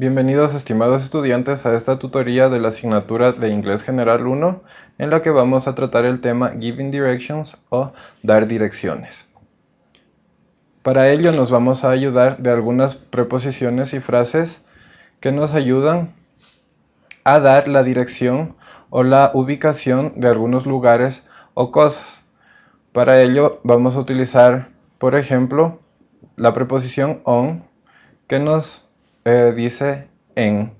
Bienvenidos estimados estudiantes a esta tutoría de la asignatura de Inglés General 1 en la que vamos a tratar el tema Giving Directions o dar direcciones. Para ello nos vamos a ayudar de algunas preposiciones y frases que nos ayudan a dar la dirección o la ubicación de algunos lugares o cosas. Para ello vamos a utilizar, por ejemplo, la preposición on que nos eh, dice en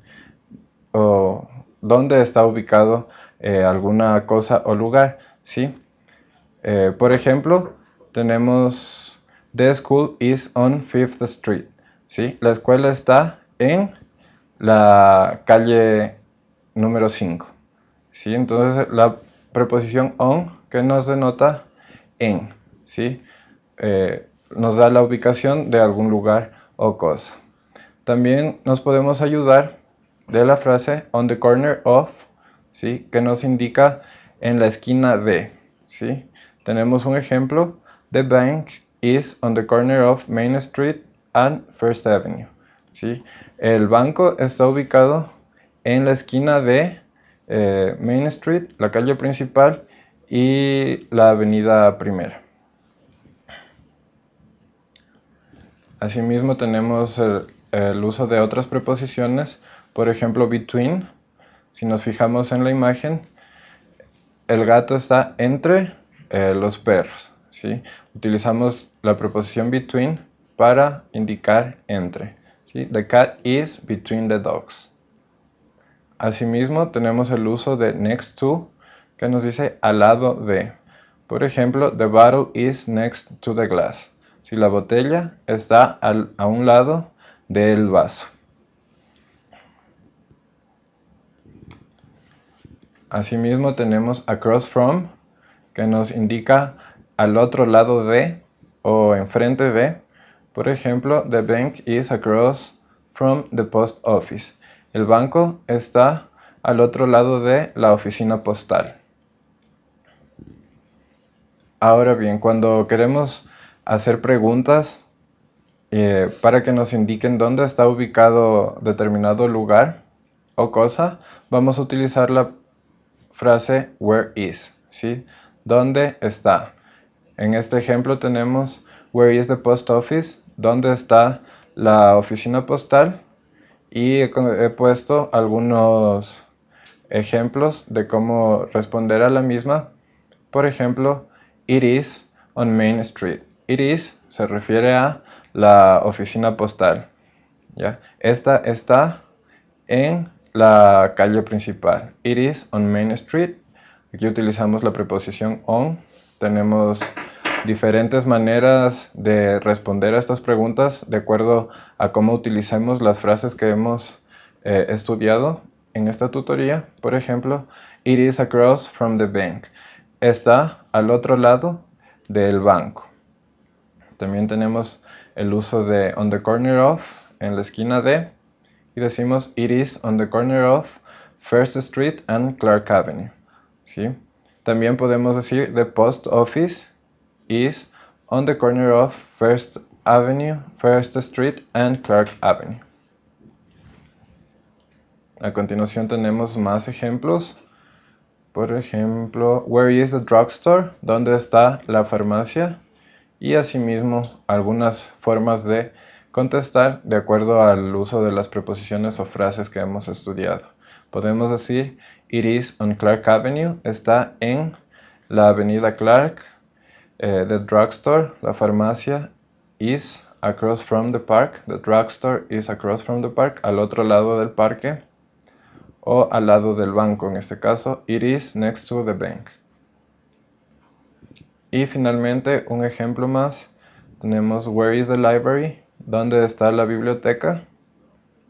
o dónde está ubicado eh, alguna cosa o lugar. ¿sí? Eh, por ejemplo, tenemos The school is on Fifth Street. ¿sí? La escuela está en la calle número 5. ¿sí? Entonces la preposición on que nos denota en. ¿sí? nos da la ubicación de algún lugar o cosa. También nos podemos ayudar de la frase on the corner of, ¿sí? que nos indica en la esquina de. ¿sí? Tenemos un ejemplo, the bank is on the corner of Main Street and First Avenue. ¿sí? El banco está ubicado en la esquina de eh, Main Street, la calle principal, y la avenida primera. Asimismo tenemos el, el uso de otras preposiciones, por ejemplo between, si nos fijamos en la imagen, el gato está entre eh, los perros. ¿sí? Utilizamos la preposición between para indicar entre. The cat is between the dogs. Asimismo, tenemos el uso de next to, que nos dice al lado de. Por ejemplo, the bottle is next to the glass. Si la botella está a un lado del vaso. Asimismo tenemos across from, que nos indica al otro lado de o enfrente de. Por ejemplo, the bank is across from the post office. El banco está al otro lado de la oficina postal. Ahora bien, cuando queremos hacer preguntas eh, para que nos indiquen dónde está ubicado determinado lugar o cosa, vamos a utilizar la frase where is, ¿sí? ¿Dónde está? En este ejemplo tenemos where is the post office, ¿dónde está la oficina postal? Y he, he puesto algunos ejemplos de cómo responder a la misma. Por ejemplo, it is on Main Street. It is se refiere a la oficina postal. ¿ya? Esta está en la calle principal. It is on Main Street. Aquí utilizamos la preposición on. Tenemos diferentes maneras de responder a estas preguntas de acuerdo a cómo utilicemos las frases que hemos eh, estudiado en esta tutoría. Por ejemplo, it is across from the bank. Está al otro lado del banco. También tenemos el uso de on the corner of en la esquina de y decimos it is on the corner of First Street and Clark Avenue. ¿sí? También podemos decir the post office is on the corner of First Avenue, First Street and Clark Avenue. A continuación tenemos más ejemplos. Por ejemplo, where is the drugstore? ¿Dónde está la farmacia? Y asimismo algunas formas de contestar de acuerdo al uso de las preposiciones o frases que hemos estudiado. Podemos decir It is on Clark Avenue, está en la avenida Clark. Eh, the drugstore, la farmacia, is across from the park. The drugstore is across from the park, al otro lado del parque o al lado del banco en este caso. It is next to the bank. Y finalmente, un ejemplo más, tenemos Where is the library? ¿Dónde está la biblioteca?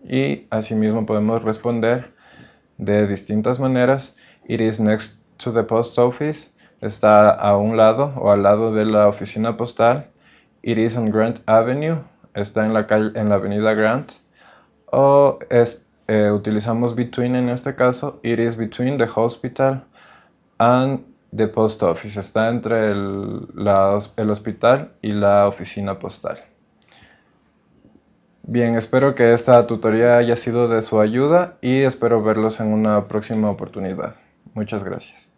Y asimismo podemos responder de distintas maneras. It is next to the post office. Está a un lado o al lado de la oficina postal. It is on Grant Avenue. Está en la, calle, en la avenida Grant. O eh, utilizamos between en este caso. It is between the hospital and de post office. Está entre el, el hospital y la oficina postal. Bien, espero que esta tutoría haya sido de su ayuda y espero verlos en una próxima oportunidad. Muchas gracias.